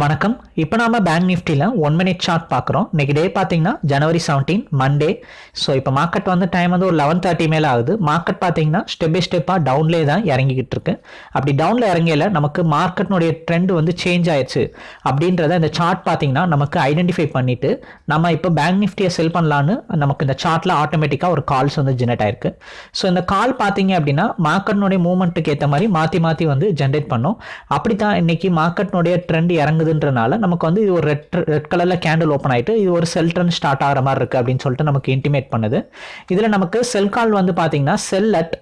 வணக்கம். இப்போ நாம பேங்க் நிஃப்டியில் ஒன் மினிட் சார்ட் பார்க்குறோம். இன்றைக்கி டே பார்த்தீங்கன்னா ஜனவரி செவன்டீன் மண்டே ஸோ இப்போ மார்க்கெட் வந்து டைம் வந்து ஒரு லெவன் தேர்ட்டி மேலே ஆகுது. மார்க்கெட் பார்த்தீங்கன்னா ஸ்டெப் பை ஸ்டெப்பாக டவுன்லேயே தான் இறங்கிக்கிட்டு இருக்கு. அப்படி டவுனில் இறங்கையில் நமக்கு மார்க்கெட்னுடைய ட்ரெண்ட் வந்து சேஞ்ச் ஆயிடுச்சு. அப்படின்றத இந்த சார்ட் பார்த்தீங்கன்னா நமக்கு ஐடென்டிஃபை பண்ணிவிட்டு நம்ம இப்போ பேங்க் நிஃப்டியை செல் பண்ணலான்னு நமக்கு இந்த சார்ட்டில் ஆட்டோமேட்டிக்காக ஒரு கால்ஸ் வந்து ஜெனரேட் ஆயிருக்கு. ஸோ இந்த கால் பார்த்தீங்க அப்படின்னா மார்க்கெட்னுடைய மூவ்மெண்ட்டுக்கு ஏற்ற மாதிரி மாற்றி மாற்றி வந்து ஜென்ரேட் பண்ணும். அப்படி தான் இன்னைக்கு மார்க்கெட்னுடைய ட்ரெண்ட் இறங்குதுன்றனால நமக்கு வந்து இது ஒரு ரெட் ரெட் கலரில் கேண்டில் ஓப்பன் ஆகிட்டு இது ஒரு செல் ட்ரெண்ட் ஸ்டார்ட் ஆகிற மாதிரி இருக்குது அப்படின்னு சொல்லிட்டு நமக்கு இன்டிமேட் பண்ணுது. இதில் நமக்கு செல் கால் வந்து பார்த்திங்கன்னா sell at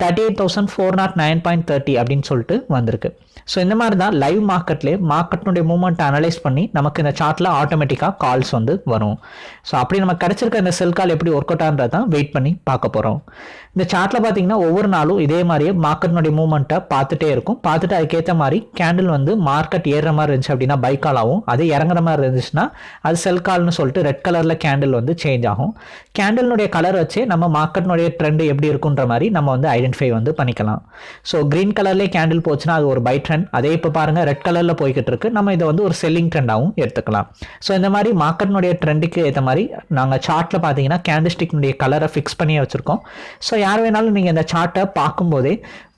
thirty eight thousand four nought nine point thirty அப்படின்னு சொல்லிட்டு வந்திருக்கு. ஸோ இந்த மாதிரி தான் லைவ் மார்க்கெட்லேயே மார்க்கெட்னுடைய மூவ்மெண்ட்டை அனலைஸ் பண்ணி நமக்கு இந்த சார்ட்டில் ஆட்டோமேட்டிக்காக கால்ஸ் வந்து வரும். ஸோ அப்படி நம்ம கிடச்சிருக்க இந்த செல் கால் எப்படி ஒர்க் அவுட் தான் வெயிட் பண்ணி பார்க்க போகிறோம் இந்த சார்ட்டில் பார்த்தீங்கன்னா ஒவ்வொரு நாளும் இதே மாதிரியே மார்க்கெட்னுடைய மூவ்மெண்ட்டை பார்த்துட்டே இருக்கும். பார்த்துட்டு அதுக்கேற்ற மாதிரி கேண்டில் வந்து மார்க்கெட் ஏறுற மாதிரி இருந்துச்சு அப்படின்னா பை கால் ஆகும். அது இறங்குற மாதிரி இருந்துச்சுன்னா அது செல் கால்னு சொல்லிட்டு ரெட் கலரில் கேண்டில் வந்து சேஞ்ச் ஆகும். கேண்டில்னுடைய கலர் வச்சு நம்ம மார்க்கெட்னுடைய ட்ரெண்ட் எப்படி இருக்குன்ற மாதிரி நம்ம வந்து ஐடென்டிஃபை வந்து பண்ணிக்கலாம். ஸோ க்ரீன் கலர்லேயே கேண்டில் போச்சுன்னா அது ஒரு பை ட்ரெண்ட் அதே இப்போ பாருங்கள் ரெட் கலரில் போய்கிட்டு இருக்கு. நம்ம இதை வந்து ஒரு செல்லிங் ட்ரெண்டாகவும் எடுத்துக்கலாம். ஸோ இந்த மாதிரி மார்க்கெட்னுடைய ட்ரெண்டுக்கு ஏற்ற மாதிரி நாங்கள் சார்ட்டில் பார்த்தீங்கன்னா கேண்டிஸ்டிக்னுடைய கலரை ஃபிக்ஸ் பண்ணி வச்சுருக்கோம். ஸோ யார் வேணாலும் நீங்கள் இந்த சார்ட்டை பார்க்கும்போதே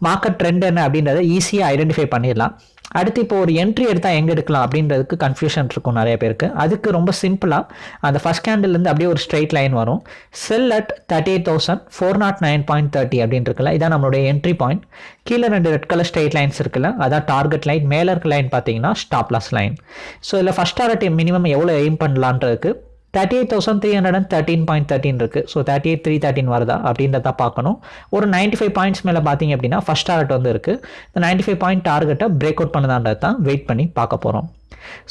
மார்க்கெட் ட்ரெண்ட் என்ன அப்படின்றத ஈஸியாக ஐடென்டிஃபை பண்ணிடலாம். அடுத்து இப்போ ஒரு என்ட்ரி எடுத்தால் எங்கே எடுக்கலாம் அப்படின்றதுக்கு கன்ஃபியூஷன் இருக்கும் நிறைய பேருக்கு. அதுக்கு ரொம்ப சிம்பிளாக அந்த ஃபஸ்ட் கேண்டில்லேருந்து அப்படியே ஒரு ஸ்ட்ரைட் லைன் வரும். Sell at thirty eight thousand four nought nine point thirty அப்படின்னு இருக்குல்ல இதான் நம்மளுடைய என்ட்ரி பாயிண்ட் கீழே ரெண்டு ரெட் கலர் ஸ்ட்ரைட் லைன்ஸ் இருக்குல்ல அதான் டார்கெட் லைன் மேலே இருக்க லைன் பார்த்தீங்கன்னா ஸ்டாப்லாஸ் லைன் ஸோ இதில் ஃபஸ்ட் டார்கெட் மினிமம் எவ்வளோ aim பண்ணலான்றதுக்கு thirty eight thousand three hundred and thirteen point thirteen இருக்குது so thirty eight three thirteen வருதா? அப்படின்றத பார்க்கணும். ஒரு நைன்ட்டி ஃபைவ் பாயிண்ட்ஸ் மேலே பார்த்தீங்க அப்படின்னா ஃபஸ்ட் டார்கெட் வந்து இருக்குது இந்த நைன்ட்டி ஃபைவ் பாயிண்ட் டார்கெட்டை பிரேக் அவுட் பண்ணதான்றது தான் வெயிட் பண்ணி பார்க்க போகிறோம்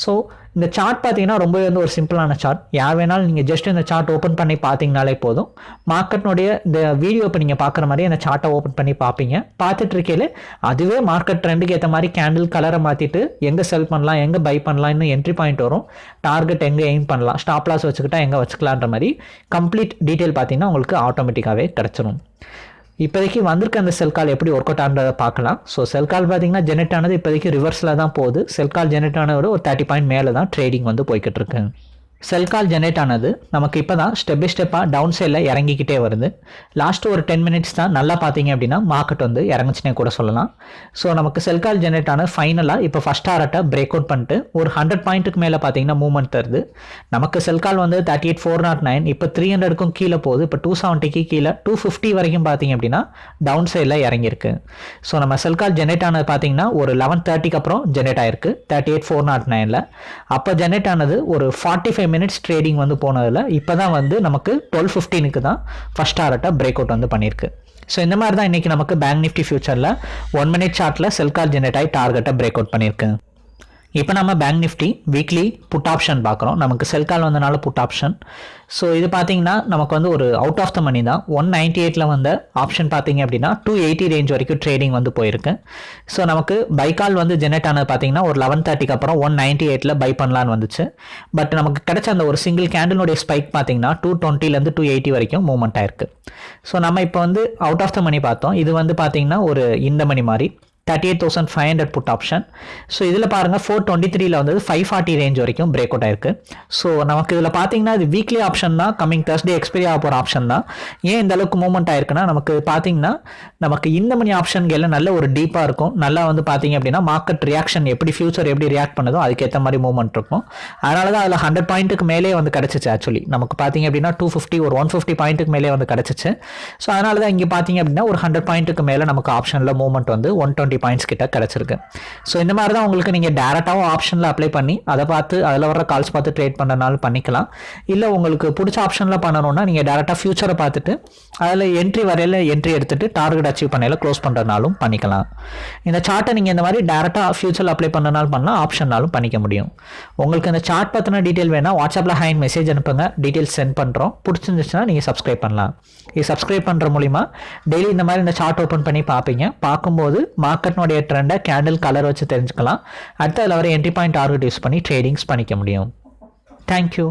ஸோ இந்த சார்ட் பார்த்தீங்கன்னா ரொம்பவே வந்து ஒரு சிம்பிளான சார்ட் யார் வேணாலும் நீங்கள் ஜஸ்ட் இந்த சார்ட் ஓப்பன் பண்ணி பார்த்தீங்கனாலே போதும். மார்க்கெட்னுடைய இந்த வீடியோ இப்போ நீங்கள் பார்க்குற மாதிரி அந்த சார்ட்டை ஓப்பன் பண்ணி பார்ப்பீங்க. பார்த்துட்டு இருக்கையில் அதுவே மார்க்கெட் ட்ரெண்டுக்கு ஏற்ற மாதிரி கேண்டில் கலரை மாற்றிட்டு எங்கே செல் பண்ணலாம் எங்கே பை பண்ணலாம் இன்னும் என்ட்ரி பாயிண்ட் வரும். டார்கெட் எங்கே எய்ம் பண்ணலாம் ஸ்டாப் லாஸ் வச்சுக்கிட்டா எங்கே வச்சுக்கலான்ற மாதிரி கம்ப்ளீட் டீட்டெயில் பார்த்தீங்கன்னா உங்களுக்கு ஆட்டோமேட்டிக்காகவே கிடச்சிரும். இப்போதைக்கு வந்திருக்க அந்த செல் கால் எப்படி ஒர்க் அவுட் ஆனதை பார்க்கலாம். ஸோ செல் கால் பார்த்தீங்கன்னா ஜெனரேட் ஆனது இப்போதைக்கு ரிவர்ஸில் தான் போகுது. செல் கால் ஜெனரேட் ஆனதோட ஒரு தேர்ட்டி பாயிண்ட் மேலே தான் ட்ரேடிங் வந்து போய்கிட்டு இருக்கு. செல் கால் ஜென்ரேட் ஆனது நமக்கு இப்போ தான் ஸ்டெப் பை ஸ்டெப்பாக டவுன் சைடில் இறங்கிக்கிட்டே வருது. லாஸ்ட்டு ஒரு டென் மினிட்ஸ் தான் நல்லா பார்த்தீங்க அப்படின்னா மார்க்கெட் வந்து இறங்குச்சுனே கூட சொல்லலாம். ஸோ நமக்கு செல் கால் ஜென்ரேட் ஆன ஃபைனலாக இப்போ ஃபஸ்ட் ஆர்ட்டை பிரேக் அவுட் பண்ணிட்டு ஒரு ஹண்ட்ரட் பாயிண்ட்டுக்கு மேலே பார்த்தீங்கன்னா மூவ்மெண்ட் தருது. நமக்கு செல் கால் வந்து thirty eight four nought nine இப்போ த்ரீ ஹண்ட்ரடுக்கும் கீழே போகுது. இப்போ டூ செவன்ட்டிக்கு கீழே டூ ஃபிஃப்டி வரைக்கும் பார்த்தீங்க அப்படின்னா டவுன் சைடில் இறங்கியிருக்கு. ஸோ நம்ம செல் கால் ஜெனரேட் ஆனது பார்த்தீங்கன்னா ஒரு லெவன் தேர்ட்டிக்கு அப்புறம் ஜெனரேட் ஆயிருக்கு. தேர்ட்டி எயிட் ஃபோர் நாட் நைனில் அப்போ ஜெனரேட் ஆனது ஒரு ஃபார்ட்டி ஃபைவ் மினிட்ஸ் ட்ரேடிங் வந்து போனதில் இப்போ தான் வந்து நமக்கு டுவெல் ஃபிஃப்டீனுக்கு தான் ஃபஸ்ட் டாரட்டை பிரேக் அவுட் வந்து பண்ணியிருக்கு. ஸோ இந்த மாதிரி தான் இன்றைக்கி நமக்கு பேங்க் நிஃப்டி ஃபியூச்சரில் ஒன் மினிட் சார்ட்டில் செல் கால் ஆகி டார்கெட்டை பிரேக் அவுட் பண்ணியிருக்கு. இப்போ நம்ம bank Nifty weekly put option பார்க்குறோம். நமக்கு செல் கால் வந்தனால புட் ஆப்ஷன் ஸோ இது பார்த்தீங்கன்னா நமக்கு வந்து ஒரு அவுட் ஆஃப் த மணி தான். ஒன் நைன்டி எயிட்டில் வந்த ஆப்ஷன் பார்த்தீங்க அப்படின்னா டூ எயிட்டி ரேஞ்ச் வரைக்கும் ட்ரேடிங் வந்து போயிருக்கு. ஸோ நமக்கு பை கால் வந்து ஜெனரேட் ஆனது பார்த்தீங்கன்னா ஒரு லெவன் தேர்ட்டிக்கு அப்புறம் ஒன் நைன்ட்டி எயிட்டில் பை பண்ணலான்னு வந்துச்சு. பட் நமக்கு கிடைச்ச அந்த ஒரு சிங்கிள் கேண்டிலுடைய ஸ்பைக் பார்த்தீங்கன்னா டூ டுவெண்ட்டிலேருந்து டூ எயிட்டி வரைக்கும் மூவ்மெண்ட் ஆயிருக்கு. ஸோ நம்ம இப்போ வந்து அவுட் ஆஃப் த மணி பார்த்தோம். இது வந்து பார்த்தீங்கன்னா ஒரு இந்த மணி மாதிரி. Thirty eight thousand five hundred put option so இதில் பாருங்கள் ஃபோர் டுவெண்ட்டி த்ரீல வந்து ஃபைவ் ஃபார்ட்டி ரேஞ்ச் வரைக்கும் பிரேக் அவுட் ஆயிருக்கு. ஸோ நமக்கு இதில் பார்த்தீங்கன்னா இது வீக்லி ஆப்ஷன் தான் கம்மிங் தேர்ஸ்டே எக்ஸ்பைரி ஆக போகிற ஆப்ஷன் தான். ஏன் இந்த அளவுக்கு மூவ்மெண்ட் ஆயிருக்குன்னா நமக்கு பார்த்தீங்கன்னா நமக்கு இந்த மணி ஆப்ஷன்களில் நல்ல ஒரு டீப்பாக இருக்கும். நல்லா வந்து பார்த்தீங்க அப்படின்னா மார்க்கெட் ரியாக்ஷன் எப்படி ஃபியூச்சர் எப்படி ரியாக்ட் பண்ணுதோ அதுக்கேற்ற மாதிரி மூவ்மெண்ட் இருக்கும். அதனால தான் அதில் ஹண்ட்ரட் பாயிண்ட்டுக்கு மேலே வந்து கிடச்சிச்சு ஆக்சுவலி நமக்கு பார்த்தீங்க அப்படின்னா டூ ஃபிஃப்டி ஒரு ஒன் ஃபிஃப்டி பாயிண்ட்டுக்கு மேலே வந்து கிடச்சிச்சு. ஸோ அதனால தான் இங்கே பார்த்தீங்க அப்படின்னா ஒரு ஹண்ட்ரட் பாயிண்ட்டுக்கு மேலே நமக்கு ஆப்ஷனில் மூவ்மெண்ட் வந்து ஒன் டுவெண்ட்டி பாயிண்ட்ஸ் கிட்ட கிடச்சிருக்கு. ஸோ இந்த மாதிரி தான் உங்களுக்கு நீங்கள் டேரெக்டாகவும் ஆப்ஷனில் அப்ளை பண்ணி அதை பார்த்து அதில் வர கால்ஸ் பார்த்து ட்ரேட் பண்ணுறனாலும் பண்ணிக்கலாம். இல்லை உங்களுக்கு பிடிச்ச ஆப்ஷனில் பண்ணணும்னா நீங்கள் டேரெக்டாக ஃபியூச்சரை பார்த்துட்டு அதில் என்ட்ரி வரையில் என்ட்ரி எடுத்துட்டு டார்கெட் அச்சீவ் பண்ணையில் க்ளோஸ் பண்ணுறதுனாலும் பண்ணிக்கலாம். இந்த சார்ட்டை நீங்கள் இந்த மாதிரி டேரெக்டாக ஃபியூச்சரில் அப்ளை பண்ணனாலும் பண்ணலாம் ஆப்ஷன்னாலும் பண்ணிக்க முடியும். உங்களுக்கு இந்த சார்ட் பற்றின டீட்டெயில் வேணால் வாட்ஸ்அப்பில் ஹைன் மெசேஜ் அனுப்புங்க. டீட்டெயில்ஸ் சென்ட் பண்ணுறோம் பிடிச்சிருந்துச்சுன்னா நீங்கள் சப்ஸ்கிரைப் பண்ணலாம். இது சப்ஸ்கிரைப் பண்ணுற மூலிமா டெய்லி இந்த மாதிரி இந்த சார்ட் ஓப்பன் பண்ணி பார்ப்பீங்க. பார்க்கும்போது மார்க் மார்க்கெட்னுடைய ட்ரெண்டை கேண்டில் கலர் வச்சு தெரிஞ்சுக்கலாம். அடுத்து அதில் வர என்ட்ரி பாயிண்ட் டார்கெட் யூஸ் பண்ணி ட்ரேடிங்ஸ் பண்ணிக்க முடியும். Thank you